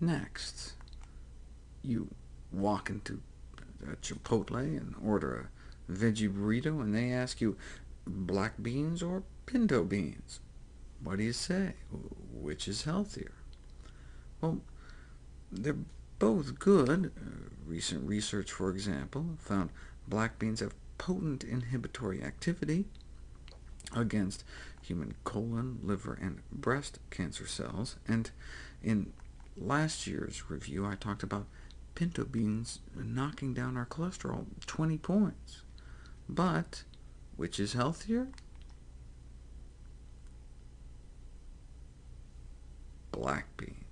Next, you walk into a Chipotle and order a veggie burrito, and they ask you, black beans or pinto beans? What do you say? Which is healthier? Well, they're both good. Uh, recent research, for example, found black beans have potent inhibitory activity against human colon, liver, and breast cancer cells, and in last year's review I talked about pinto beans knocking down our cholesterol 20 points. But which is healthier? Black beans.